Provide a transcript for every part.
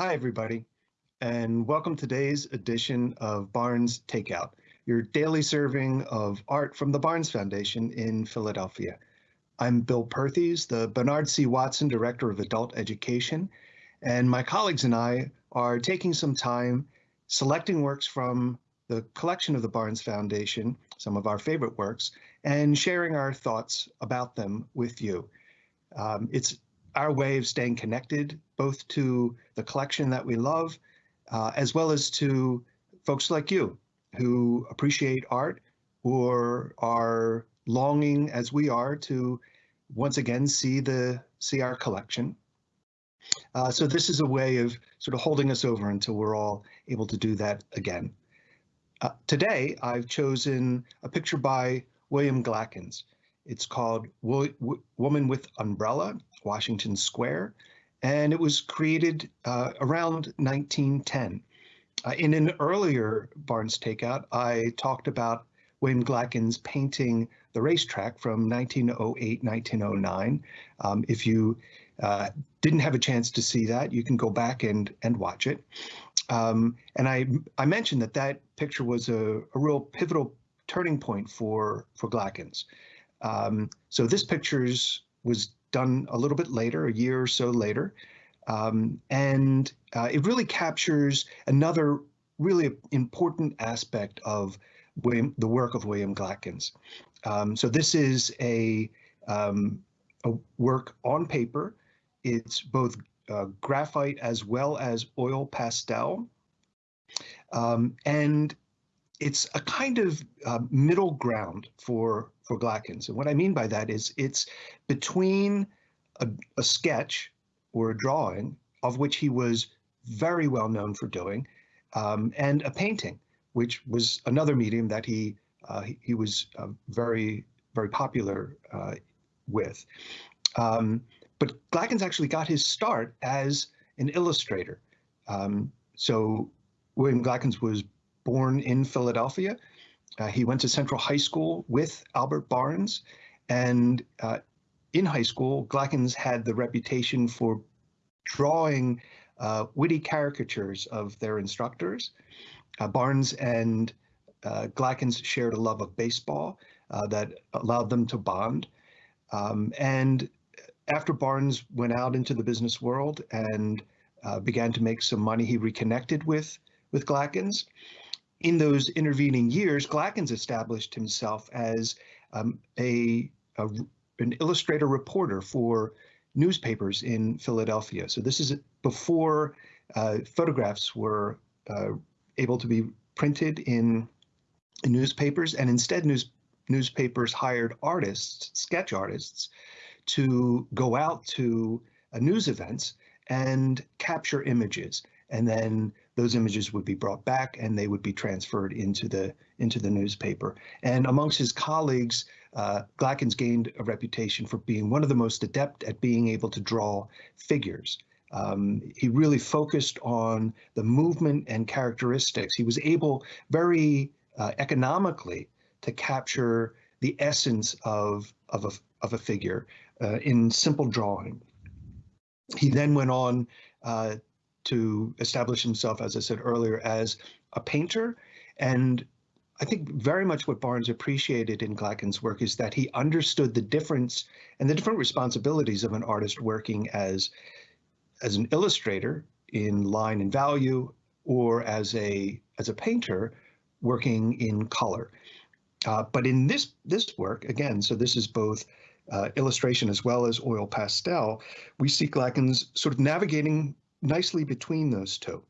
Hi, everybody, and welcome to today's edition of Barnes Takeout, your daily serving of art from the Barnes Foundation in Philadelphia. I'm Bill Perthes, the Bernard C. Watson Director of Adult Education, and my colleagues and I are taking some time selecting works from the collection of the Barnes Foundation, some of our favorite works, and sharing our thoughts about them with you. Um, it's our way of staying connected both to the collection that we love, uh, as well as to folks like you who appreciate art or are longing as we are to once again see the see our collection. Uh, so this is a way of sort of holding us over until we're all able to do that again. Uh, today, I've chosen a picture by William Glackens. It's called Woman with Umbrella, Washington Square, and it was created uh, around 1910. Uh, in an earlier Barnes Takeout, I talked about William Glackens painting the racetrack from 1908, 1909. Um, if you uh, didn't have a chance to see that, you can go back and, and watch it. Um, and I, I mentioned that that picture was a, a real pivotal turning point for, for Glackens. Um, so this pictures was done a little bit later, a year or so later. Um, and uh, it really captures another really important aspect of William, the work of William Glackens. Um, so this is a, um, a work on paper. It's both uh, graphite as well as oil pastel. Um, and it's a kind of uh, middle ground for for Glackens. And what I mean by that is it's between a, a sketch or a drawing of which he was very well known for doing, um, and a painting, which was another medium that he uh, he, was uh, very very popular uh, with. Um, but Glackens actually got his start as an illustrator. Um, so William Glackens was born in Philadelphia. Uh, he went to Central High School with Albert Barnes, and uh, in high school, Glackens had the reputation for drawing uh, witty caricatures of their instructors. Uh, Barnes and uh, Glackens shared a love of baseball uh, that allowed them to bond. Um, and after Barnes went out into the business world and began to make some money, he reconnected with with Glackens in those intervening years, Glackens established himself as um, a, a, an illustrator reporter for newspapers in Philadelphia. So this is before uh, photographs were uh, able to be printed in, newspapers, and instead news, newspapers hired artists, sketch artists, to go out to uh, news events and capture images and then those images would be brought back and they would be transferred into the into the newspaper. And amongst his colleagues, uh, Glackens gained a reputation for being one of the most adept at being able to draw figures. Um, he really focused on the movement and characteristics. He was able very uh, economically to capture the essence of, of, a, of a figure uh, in simple drawing. He then went on uh, to establish himself, as I said earlier, as a painter. And I think very much what Barnes appreciated in Glackens' work is that he understood the difference and the different responsibilities of an artist working as, as an illustrator in line and value or as a, as a painter working in color. Uh, but in this, this work, again, so this is both uh, illustration as well as oil pastel, we see Glackens sort of navigating nicely between those two.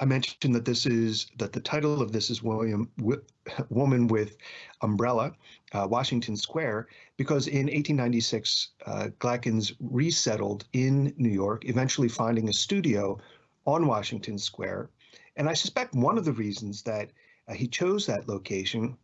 I mentioned that this is that the title of this is William Woman with Umbrella, uh, Washington Square, because in 1896, uh, Glackens resettled in New York, eventually finding a studio on Washington Square. And I suspect one of the reasons that uh, he chose that location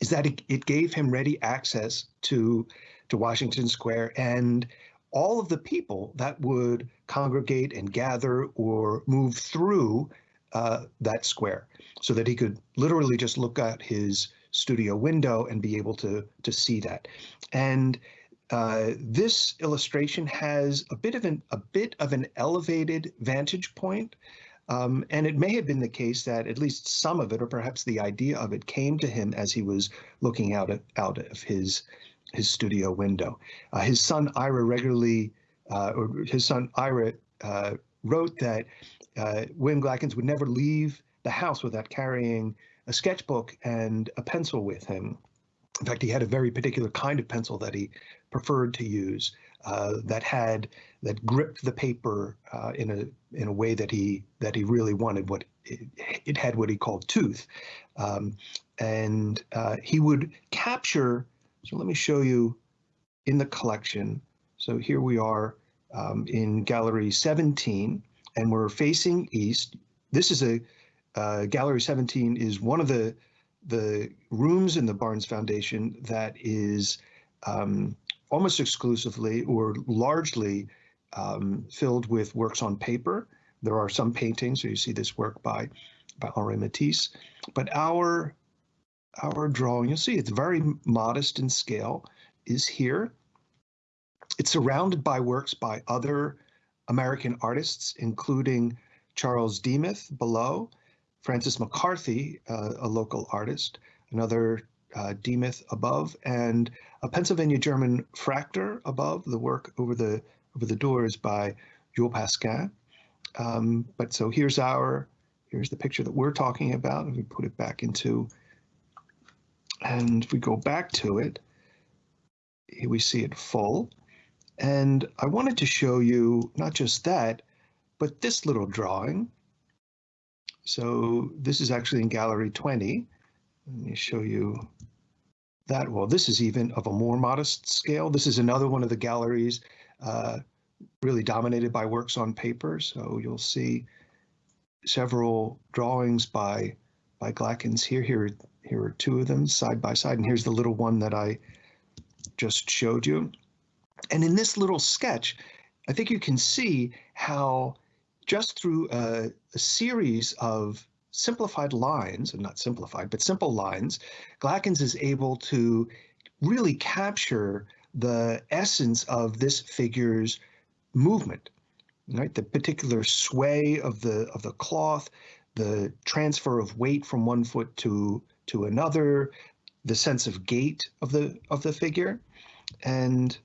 is that it, it gave him ready access to to Washington Square and all of the people that would congregate and gather or move through uh, that square so that he could literally just look out his studio window and be able to to see that. And uh, this illustration has a bit of an a bit of an elevated vantage point, um, and it may have been the case that at least some of it, or perhaps the idea of it, came to him as he was looking out out of his his studio window. Uh, his son Ira regularly, uh, or his son Ira uh, wrote that uh, William Glackens would never leave the house without carrying a sketchbook and a pencil with him. In fact, he had a very particular kind of pencil that he preferred to use uh, that had that gripped the paper uh, in a in a way that he that he really wanted. What it, it had what he called tooth, um, and he would capture. So let me show you in the collection. So here we are um, in gallery 17, and we're facing east. This is a uh, gallery 17 is one of the the rooms in the Barnes Foundation that is um, almost exclusively or largely um, filled with works on paper. There are some paintings, so you see this work by by Henri Matisse, but our our drawing, you'll see it's very modest in scale, is here. It's surrounded by works by other American artists, including Charles Demuth below, Francis McCarthy, uh, a local artist, another uh, Demuth above, and a Pennsylvania German Fraktur above. The work over the over the doors by Jules Pascin. Um, but so here's our here's the picture that we're talking about. If we put it back into, and if we go back to it, here we see it full. And I wanted to show you not just that, but this little drawing. So this is actually in gallery 20. Let me show you that. Well, this is even of a more modest scale. This is another one of the galleries uh, really dominated by works on paper. So you'll see several drawings by by Glackens here. Here, here are two of them side by side, and here's the little one that I just showed you. And in this little sketch, I think you can see how just through a, a series of simplified lines, and not simplified, but simple lines, Glackens is able to really capture the essence of this figure's movement, right? The particular sway of the of the cloth, the transfer of weight from one foot to to another, the sense of gait of the of the figure, and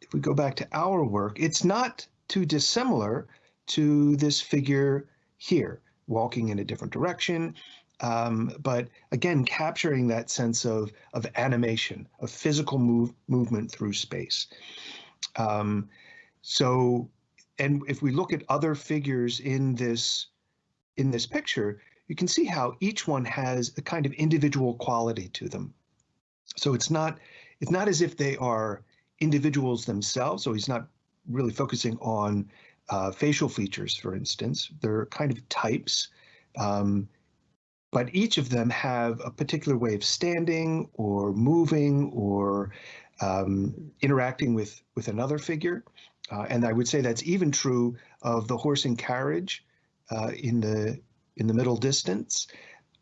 if we go back to our work, it's not too dissimilar to this figure here, walking in a different direction, um, but again, capturing that sense of, of animation, of physical move, movement through space. Um, so, and if we look at other figures in this in this picture, you can see how each one has a kind of individual quality to them. So it's not it's not as if they are individuals themselves. So he's not really focusing on uh, facial features, for instance. They're kind of types, um, but each of them have a particular way of standing or moving or um, interacting with, with another figure. Uh, and I would say that's even true of the horse and carriage uh, in the in the middle distance.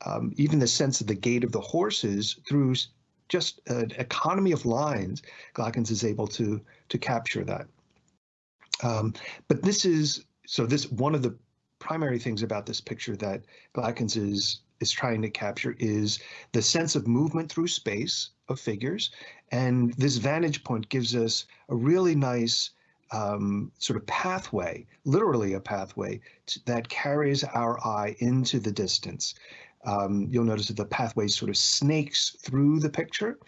Um, even the sense of the gait of the horses through just an economy of lines, Glackens is able to to capture that. Um, but this is so this one of the primary things about this picture that Glackens is is trying to capture is the sense of movement through space of figures, and this vantage point gives us a really nice um, sort of pathway, literally a pathway to, that carries our eye into the distance. Um, you'll notice that the pathway sort of snakes through the picture.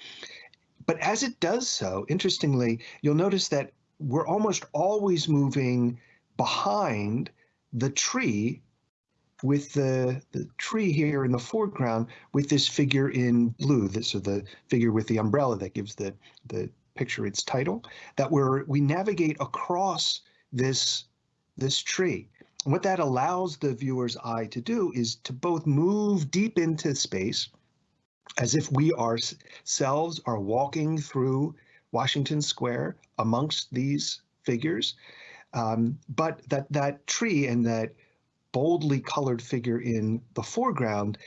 But as it does so, interestingly, you'll notice that we're almost always moving behind the tree with the, the tree here in the foreground with this figure in blue, this is the figure with the umbrella that gives the, the picture its title, that we're, we navigate across this, this tree. And what that allows the viewer's eye to do is to both move deep into space as if we ourselves are walking through Washington Square amongst these figures, um, but that that tree and that boldly colored figure in the foreground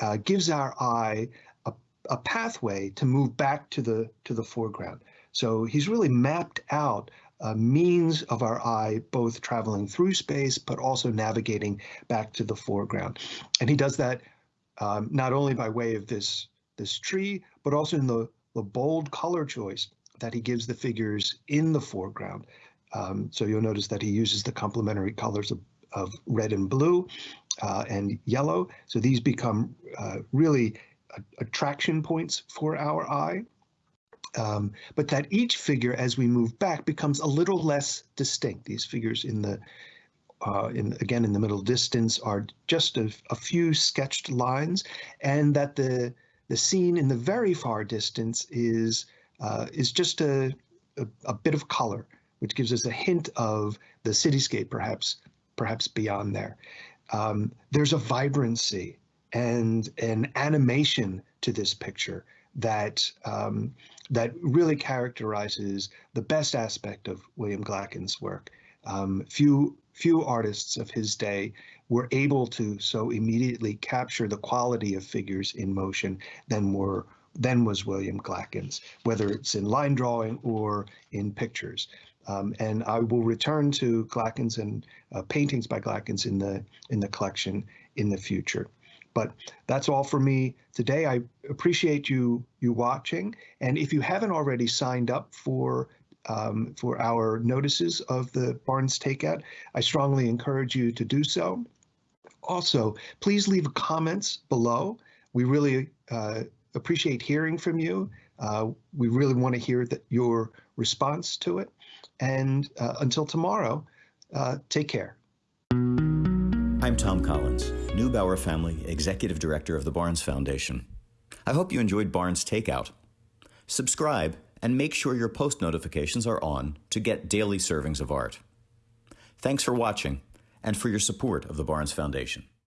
uh, gives our eye a, a pathway to move back to the to the foreground. So he's really mapped out a means of our eye both traveling through space but also navigating back to the foreground. And he does that um, not only by way of this this tree, but also in the, the bold color choice that he gives the figures in the foreground. Um, so you'll notice that he uses the complementary colors of, of red and blue uh, and yellow. So these become uh, really attraction points for our eye. Um, but that each figure, as we move back, becomes a little less distinct. These figures in the uh, in, again in the middle distance are just a, a, few sketched lines, and that the the scene in the very far distance is uh, is just a, a, a bit of color, which gives us a hint of the cityscape, perhaps perhaps beyond there. Um, there's a vibrancy and an animation to this picture that um, that really characterizes the best aspect of William Glackens' work. Um, few few artists of his day were able to so immediately capture the quality of figures in motion than were than was William Glackens, whether it's in line drawing or in pictures. Um, and I will return to Glackens and uh, paintings by Glackens in the in the collection in the future. But that's all for me today. I appreciate you you watching, and if you haven't already signed up for um, for our notices of the Barnes Takeout, I strongly encourage you to do so. Also, please leave comments below. We really uh, appreciate hearing from you. Uh, we really want to hear that your response to it. And uh, until tomorrow, uh, take care. I'm Thom Collins, Neubauer Family Executive Director of the Barnes Foundation. I hope you enjoyed Barnes Takeout. Subscribe and make sure your post notifications are on to get daily servings of art. Thanks for watching and for your support of the Barnes Foundation.